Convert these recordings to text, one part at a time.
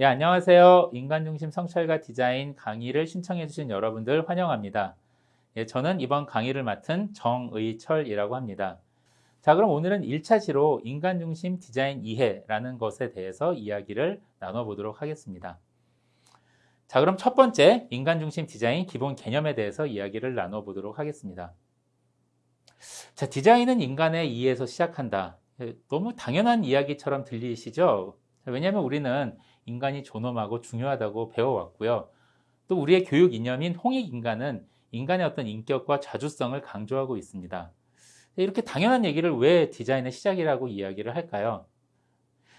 예, 안녕하세요. 인간중심 성찰과 디자인 강의를 신청해주신 여러분들 환영합니다. 예, 저는 이번 강의를 맡은 정의철이라고 합니다. 자, 그럼 오늘은 1차시로 인간중심 디자인 이해라는 것에 대해서 이야기를 나눠보도록 하겠습니다. 자, 그럼 첫 번째 인간중심 디자인 기본 개념에 대해서 이야기를 나눠보도록 하겠습니다. 자, 디자인은 인간의 이해에서 시작한다. 예, 너무 당연한 이야기처럼 들리시죠? 왜냐하면 우리는 인간이 존엄하고 중요하다고 배워왔고요. 또 우리의 교육 이념인 홍익인간은 인간의 어떤 인격과 자주성을 강조하고 있습니다. 이렇게 당연한 얘기를 왜 디자인의 시작이라고 이야기를 할까요?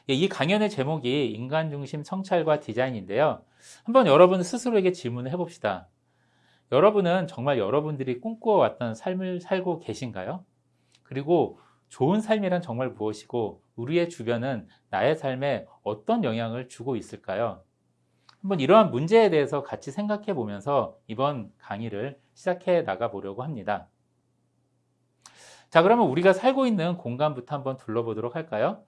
예, 이 강연의 제목이 인간 중심 성찰과 디자인인데요. 한번 여러분 스스로에게 질문을 해봅시다. 여러분은 정말 여러분들이 꿈꿔왔던 삶을 살고 계신가요? 그리고 좋은 삶이란 정말 무엇이고 우리의 주변은 나의 삶에 어떤 영향을 주고 있을까요? 한번 이러한 문제에 대해서 같이 생각해 보면서 이번 강의를 시작해 나가 보려고 합니다. 자, 그러면 우리가 살고 있는 공간부터 한번 둘러보도록 할까요?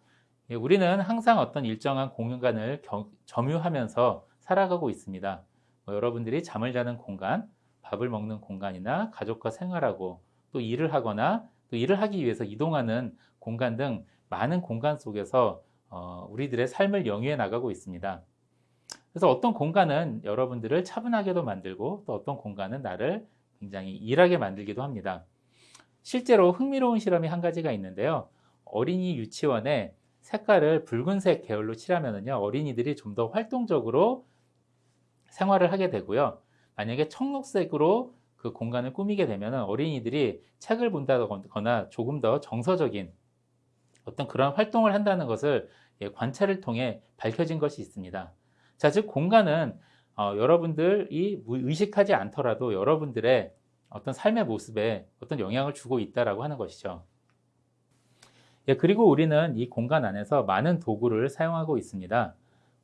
예, 우리는 항상 어떤 일정한 공간을 점유하면서 살아가고 있습니다. 뭐 여러분들이 잠을 자는 공간, 밥을 먹는 공간이나 가족과 생활하고 또 일을 하거나 또 일을 하기 위해서 이동하는 공간 등 많은 공간 속에서 어, 우리들의 삶을 영위해 나가고 있습니다. 그래서 어떤 공간은 여러분들을 차분하게도 만들고 또 어떤 공간은 나를 굉장히 일하게 만들기도 합니다. 실제로 흥미로운 실험이 한 가지가 있는데요. 어린이 유치원에 색깔을 붉은색 계열로 칠하면요 어린이들이 좀 더 활동적으로 생활을 하게 되고요. 만약에 청록색으로 그 공간을 꾸미게 되면 어린이들이 책을 본다거나 조금 더 정서적인 어떤 그런 활동을 한다는 것을 예, 관찰을 통해 밝혀진 것이 있습니다. 자, 즉 공간은 어, 여러분들이 의식하지 않더라도 여러분들의 어떤 삶의 모습에 어떤 영향을 주고 있다라고 하는 것이죠. 예, 그리고 우리는 이 공간 안에서 많은 도구를 사용하고 있습니다.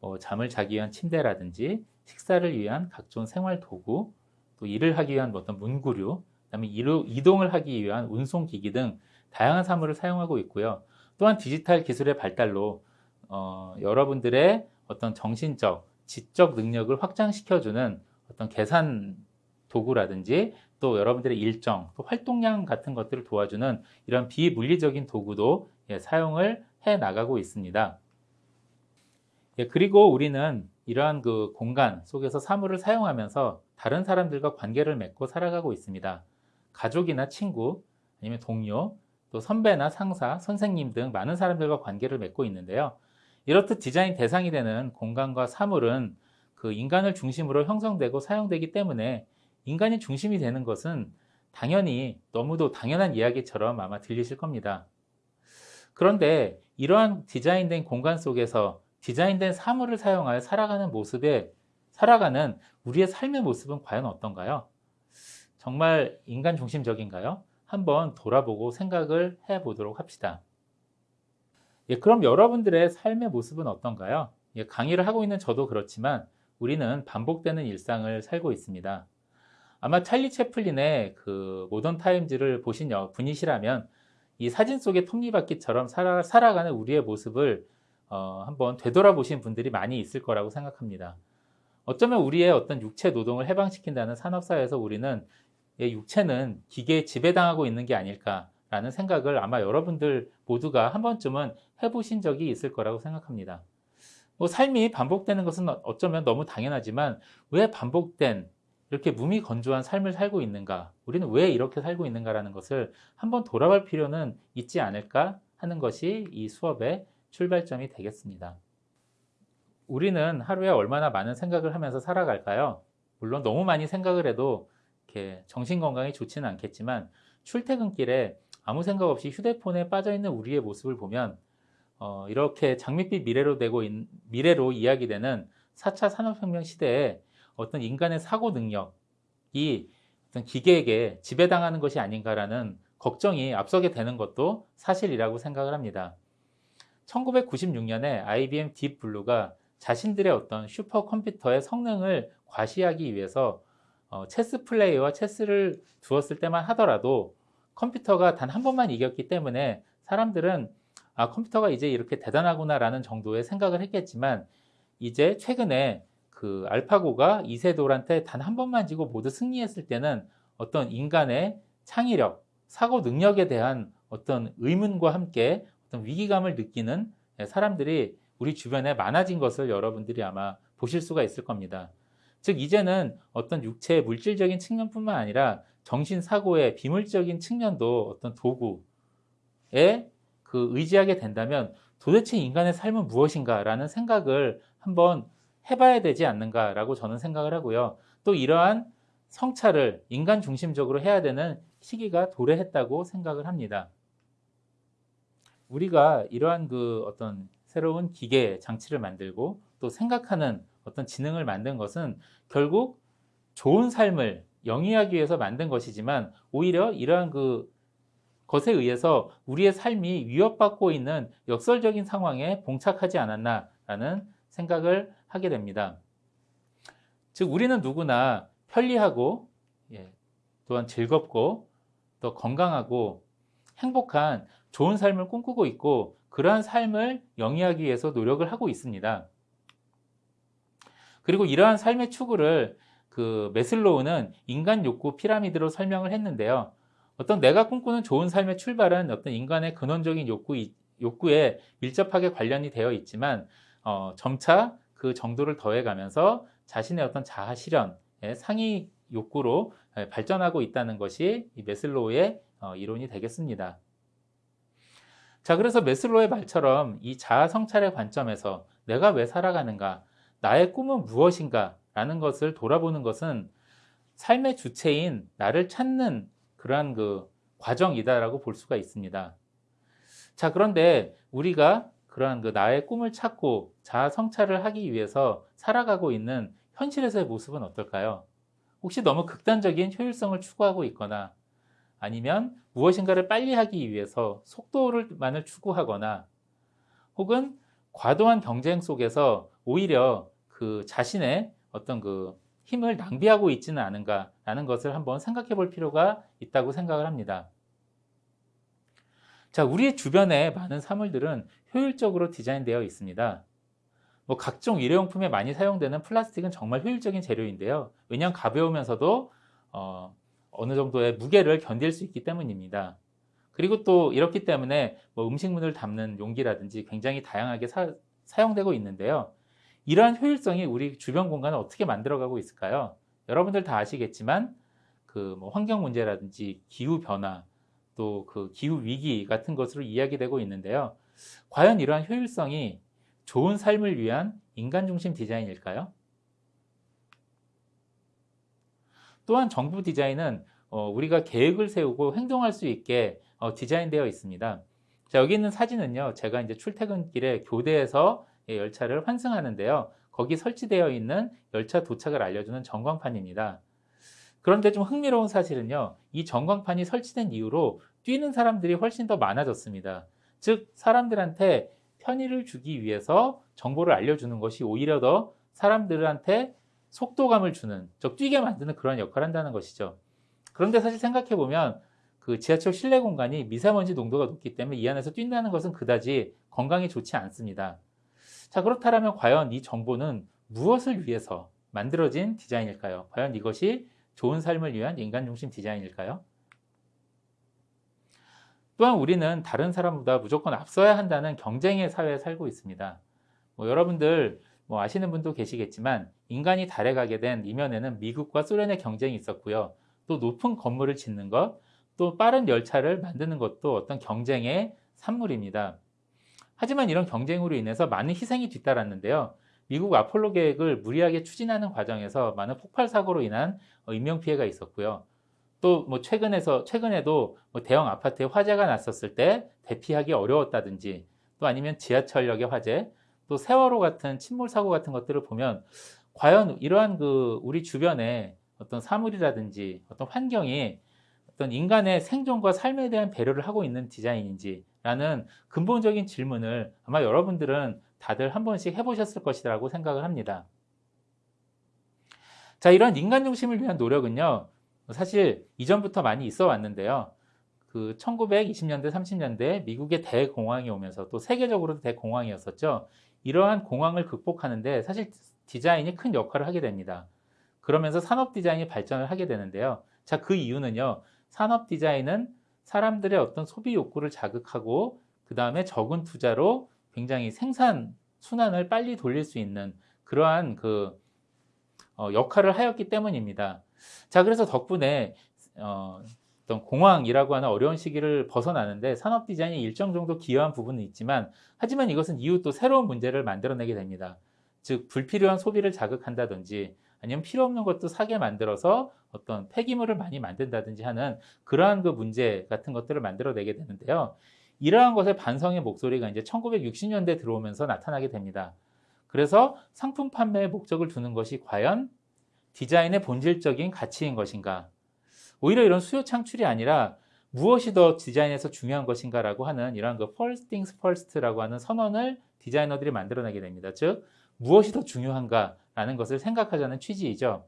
뭐 잠을 자기 위한 침대라든지 식사를 위한 각종 생활 도구, 또 일을 하기 위한 어떤 문구류, 그다음에 이동을 하기 위한 운송기기 등 다양한 사물을 사용하고 있고요. 또한 디지털 기술의 발달로 어, 여러분들의 어떤 정신적, 지적 능력을 확장시켜주는 어떤 계산 도구라든지 또 여러분들의 일정, 또 활동량 같은 것들을 도와주는 이런 비물리적인 도구도 예, 사용을 해 나가고 있습니다. 예, 그리고 우리는 이러한 그 공간 속에서 사물을 사용하면서 다른 사람들과 관계를 맺고 살아가고 있습니다. 가족이나 친구, 아니면 동료, 또 선배나 상사, 선생님 등 많은 사람들과 관계를 맺고 있는데요. 이렇듯 디자인 대상이 되는 공간과 사물은 그 인간을 중심으로 형성되고 사용되기 때문에 인간이 중심이 되는 것은 당연히 너무도 당연한 이야기처럼 아마 들리실 겁니다. 그런데 이러한 디자인된 공간 속에서 디자인된 사물을 사용하여 살아가는 모습에 살아가는 우리의 삶의 모습은 과연 어떤가요? 정말 인간 중심적인가요? 한번 돌아보고 생각을 해 보도록 합시다. 예, 그럼 여러분들의 삶의 모습은 어떤가요? 예, 강의를 하고 있는 저도 그렇지만 우리는 반복되는 일상을 살고 있습니다. 아마 찰리 채플린의 그 모던 타임즈를 보신 분이시라면 이 사진 속의 톱니바퀴처럼 살아, 살아가는 우리의 모습을 어, 한번 되돌아보신 분들이 많이 있을 거라고 생각합니다. 어쩌면 우리의 어떤 육체 노동을 해방시킨다는 산업사회에서 우리는 육체는 기계에 지배당하고 있는 게 아닐까라는 생각을 아마 여러분들 모두가 한 번쯤은 해보신 적이 있을 거라고 생각합니다. 뭐 삶이 반복되는 것은 어쩌면 너무 당연하지만 왜 반복된 이렇게 무미건조한 삶을 살고 있는가? 우리는 왜 이렇게 살고 있는가라는 것을 한번 돌아볼 필요는 있지 않을까 하는 것이 이 수업의 출발점이 되겠습니다. 우리는 하루에 얼마나 많은 생각을 하면서 살아갈까요? 물론 너무 많이 생각을 해도 이렇게 정신 건강에 좋지는 않겠지만 출퇴근길에 아무 생각 없이 휴대폰에 빠져 있는 우리의 모습을 보면 어, 이렇게 장밋빛 미래로 되고 있, 미래로 이야기되는 4차 산업혁명 시대에 어떤 인간의 사고 능력이 어떤 기계에게 지배당하는 것이 아닌가라는 걱정이 앞서게 되는 것도 사실이라고 생각을 합니다. 1996년에 IBM 딥블루가 자신들의 어떤 슈퍼컴퓨터의 성능을 과시하기 위해서 어, 체스 플레이어와 체스를 두었을 때만 하더라도 컴퓨터가 단 한 번만 이겼기 때문에 사람들은 아 컴퓨터가 이제 이렇게 대단하구나 라는 정도의 생각을 했겠지만 이제 최근에 그 알파고가 이세돌한테 단 한 번만 지고 모두 승리했을 때는 어떤 인간의 창의력, 사고 능력에 대한 어떤 의문과 함께 어떤 위기감을 느끼는 사람들이 우리 주변에 많아진 것을 여러분들이 아마 보실 수가 있을 겁니다. 즉, 이제는 어떤 육체의 물질적인 측면뿐만 아니라 정신 사고의 비물적인 측면도 어떤 도구에 그 의지하게 된다면 도대체 인간의 삶은 무엇인가라는 생각을 한번 해봐야 되지 않는가라고 저는 생각을 하고요. 또 이러한 성찰을 인간 중심적으로 해야 되는 시기가 도래했다고 생각을 합니다. 우리가 이러한 그 어떤 새로운 기계 장치를 만들고 또 생각하는 어떤 지능을 만든 것은 결국 좋은 삶을 영위하기 위해서 만든 것이지만 오히려 이러한 그 것에 의해서 우리의 삶이 위협받고 있는 역설적인 상황에 봉착하지 않았나라는 생각을 하게 됩니다. 즉 우리는 누구나 편리하고 예, 또한 즐겁고 또 건강하고 행복한 좋은 삶을 꿈꾸고 있고 그러한 삶을 영위하기 위해서 노력을 하고 있습니다. 그리고 이러한 삶의 추구를 그 메슬로우는 인간 욕구 피라미드로 설명을 했는데요. 어떤 내가 꿈꾸는 좋은 삶의 출발은 어떤 인간의 근원적인 욕구, 욕구에 밀접하게 관련이 되어 있지만 어, 점차 그 정도를 더해가면서 자신의 어떤 자아 실현, 상위 욕구로 발전하고 있다는 것이 이 메슬로우의 어, 이론이 되겠습니다. 자, 그래서 메슬로의 말처럼 이 자아 성찰의 관점에서 내가 왜 살아가는가, 나의 꿈은 무엇인가 라는 것을 돌아보는 것은 삶의 주체인 나를 찾는 그러한 그 과정이다라고 볼 수가 있습니다. 자, 그런데 우리가 그러한 그 나의 꿈을 찾고 자아 성찰을 하기 위해서 살아가고 있는 현실에서의 모습은 어떨까요? 혹시 너무 극단적인 효율성을 추구하고 있거나 아니면 무엇인가를 빨리 하기 위해서 속도를만을 추구하거나 혹은 과도한 경쟁 속에서 오히려 그 자신의 어떤 그 힘을 낭비하고 있지는 않은가라는 것을 한번 생각해 볼 필요가 있다고 생각을 합니다. 자, 우리 주변에 많은 사물들은 효율적으로 디자인되어 있습니다. 뭐 각종 일회용품에 많이 사용되는 플라스틱은 정말 효율적인 재료인데요. 왜냐하면 가벼우면서도 어, 어느 정도의 무게를 견딜 수 있기 때문입니다. 그리고 또 이렇기 때문에 뭐 음식물을 담는 용기라든지 굉장히 다양하게 사, 사용되고 있는데요. 이러한 효율성이 우리 주변 공간을 어떻게 만들어가고 있을까요? 여러분들 다 아시겠지만 그 뭐 환경 문제라든지 기후 변화 또 그 기후 위기 같은 것으로 이야기되고 있는데요. 과연 이러한 효율성이 좋은 삶을 위한 인간 중심 디자인일까요? 또한 정부 디자인은 어, 우리가 계획을 세우고 행동할 수 있게 어, 디자인되어 있습니다. 자, 여기 있는 사진은요, 제가 이제 출퇴근길에 교대에서 예, 열차를 환승하는데요. 거기 설치되어 있는 열차 도착을 알려주는 전광판입니다. 그런데 좀 흥미로운 사실은요, 이 전광판이 설치된 이후로 뛰는 사람들이 훨씬 더 많아졌습니다. 즉, 사람들한테 편의를 주기 위해서 정보를 알려주는 것이 오히려 더 사람들한테 속도감을 주는, 즉, 뛰게 만드는 그런 역할을 한다는 것이죠. 그런데 사실 생각해보면 그 지하철 실내 공간이 미세먼지 농도가 높기 때문에 이 안에서 뛴다는 것은 그다지 건강에 좋지 않습니다. 자, 그렇다면 과연 이 정보는 무엇을 위해서 만들어진 디자인일까요? 과연 이것이 좋은 삶을 위한 인간 중심 디자인일까요? 또한 우리는 다른 사람보다 무조건 앞서야 한다는 경쟁의 사회에 살고 있습니다. 뭐 여러분들 뭐 아시는 분도 계시겠지만 인간이 달에 가게 된 이면에는 미국과 소련의 경쟁이 있었고요. 또 높은 건물을 짓는 것, 또 빠른 열차를 만드는 것도 어떤 경쟁의 산물입니다. 하지만 이런 경쟁으로 인해서 많은 희생이 뒤따랐는데요. 미국 아폴로 계획을 무리하게 추진하는 과정에서 많은 폭발 사고로 인한 어, 인명 피해가 있었고요. 또 뭐 최근에서 최근에도 뭐 대형 아파트에 화재가 났었을 때 대피하기 어려웠다든지 또 아니면 지하철역의 화재, 또 세월호 같은 침몰 사고 같은 것들을 보면 과연 이러한 그 우리 주변에 어떤 사물이라든지 어떤 환경이 어떤 인간의 생존과 삶에 대한 배려를 하고 있는 디자인인지 라는 근본적인 질문을 아마 여러분들은 다들 한 번씩 해보셨을 것이라고 생각을 합니다. 자, 이런 인간 중심을 위한 노력은요, 사실 이전부터 많이 있어 왔는데요. 그그 1920년대, 30년대 미국의 대공황이 오면서 또 세계적으로도 대공황이었었죠. 이러한 공황을 극복하는데 사실 디자인이 큰 역할을 하게 됩니다. 그러면서 산업 디자인이 발전을 하게 되는데요. 자, 그 이유는요. 산업 디자인은 사람들의 어떤 소비 욕구를 자극하고 그 다음에 적은 투자로 굉장히 생산 순환을 빨리 돌릴 수 있는 그러한 그 어, 역할을 하였기 때문입니다. 자, 그래서 덕분에 어, 어떤 공황이라고 하는 어려운 시기를 벗어나는데 산업 디자인이 일정 정도 기여한 부분은 있지만 하지만 이것은 이후 또 새로운 문제를 만들어내게 됩니다. 즉 불필요한 소비를 자극한다든지 아니면 필요 없는 것도 사게 만들어서 어떤 폐기물을 많이 만든다든지 하는 그러한 그 문제 같은 것들을 만들어내게 되는데요. 이러한 것의 반성의 목소리가 이제 1960년대 들어오면서 나타나게 됩니다. 그래서 상품 판매의 목적을 두는 것이 과연 디자인의 본질적인 가치인 것인가? 오히려 이런 수요 창출이 아니라 무엇이 더 디자인에서 중요한 것인가라고 하는 이러한 그 first things first라고 하는 선언을 디자이너들이 만들어내게 됩니다. 즉 무엇이 더 중요한가라는 것을 생각하자는 취지이죠.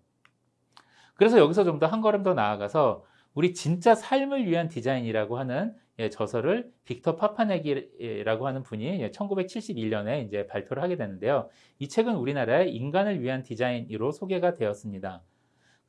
그래서 여기서 좀 더 한 걸음 더 나아가서 우리 진짜 삶을 위한 디자인이라고 하는 예, 저서를 빅터 파파넥이라고 하는 분이 예, 1971년에 이제 발표를 하게 되는데요. 이 책은 우리나라의 인간을 위한 디자인으로 소개가 되었습니다.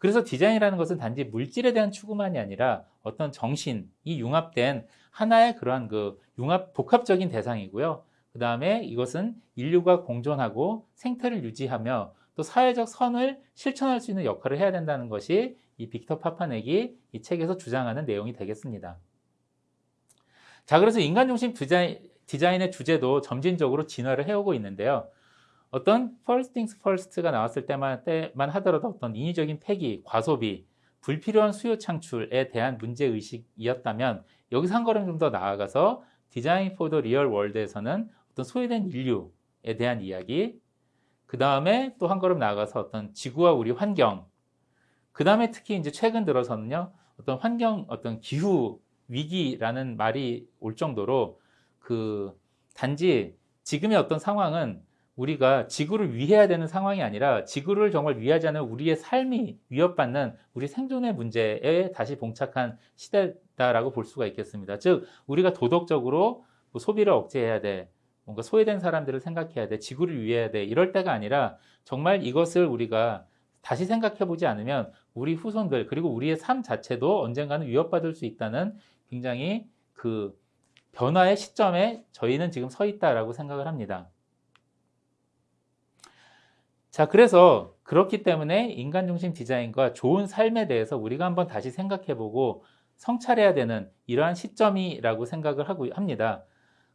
그래서 디자인이라는 것은 단지 물질에 대한 추구만이 아니라 어떤 정신이 융합된 하나의 그러한 그 융합 복합적인 대상이고요. 그 다음에 이것은 인류가 공존하고 생태를 유지하며 또 사회적 선을 실천할 수 있는 역할을 해야 된다는 것이 이 빅터 파파넥이 이 책에서 주장하는 내용이 되겠습니다. 자, 그래서 인간 중심 디자인, 디자인의 주제도 점진적으로 진화를 해오고 있는데요. 어떤 first things first가 나왔을 때만, 때만 하더라도 어떤 인위적인 폐기, 과소비, 불필요한 수요 창출에 대한 문제의식이었다면 여기서 한 걸음 좀 더 나아가서 Design for the Real World에서는 어떤 소외된 인류에 대한 이야기 그 다음에 또 한 걸음 나아가서 어떤 지구와 우리 환경 그 다음에 특히 이제 최근 들어서는요 어떤 환경 어떤 기후 위기라는 말이 올 정도로 그 단지 지금의 어떤 상황은 우리가 지구를 위해야 되는 상황이 아니라 지구를 정말 위하지 않은 우리의 삶이 위협받는 우리 생존의 문제에 다시 봉착한 시대다라고 볼 수가 있겠습니다. 즉 우리가 도덕적으로 뭐 소비를 억제해야 돼. 뭔가 소외된 사람들을 생각해야 돼. 지구를 위해야 돼. 이럴 때가 아니라 정말 이것을 우리가 다시 생각해 보지 않으면 우리 후손들 그리고 우리의 삶 자체도 언젠가는 위협받을 수 있다는 굉장히 그 변화의 시점에 저희는 지금 서 있다라고 생각을 합니다. 자, 그래서 그렇기 때문에 인간 중심 디자인과 좋은 삶에 대해서 우리가 한번 다시 생각해 보고 성찰해야 되는 이러한 시점이라고 생각을 하고 합니다.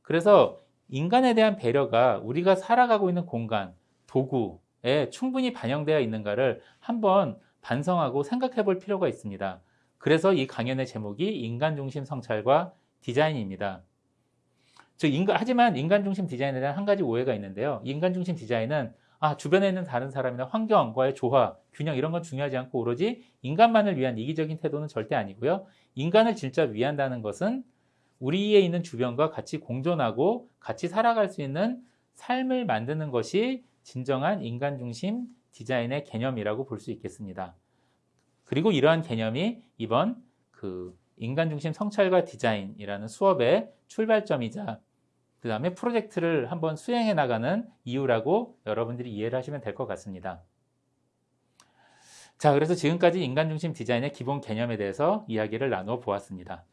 그래서 인간에 대한 배려가 우리가 살아가고 있는 공간, 도구에 충분히 반영되어 있는가를 한번 반성하고 생각해 볼 필요가 있습니다. 그래서 이 강연의 제목이 인간 중심 성찰과 디자인입니다. 즉 인간, 하지만 인간 중심 디자인에 대한 한 가지 오해가 있는데요. 인간 중심 디자인은 아, 주변에 있는 다른 사람이나 환경과의 조화, 균형 이런 건 중요하지 않고 오로지 인간만을 위한 이기적인 태도는 절대 아니고요. 인간을 진짜 위한다는 것은 우리에 있는 주변과 같이 공존하고 같이 살아갈 수 있는 삶을 만드는 것이 진정한 인간 중심 디자인의 개념이라고 볼 수 있겠습니다. 그리고 이러한 개념이 이번 그 인간 중심 성찰과 디자인이라는 수업의 출발점이자 그 다음에 프로젝트를 한번 수행해 나가는 이유라고 여러분들이 이해를 하시면 될 것 같습니다. 자, 그래서 지금까지 인간 중심 디자인의 기본 개념에 대해서 이야기를 나누어 보았습니다.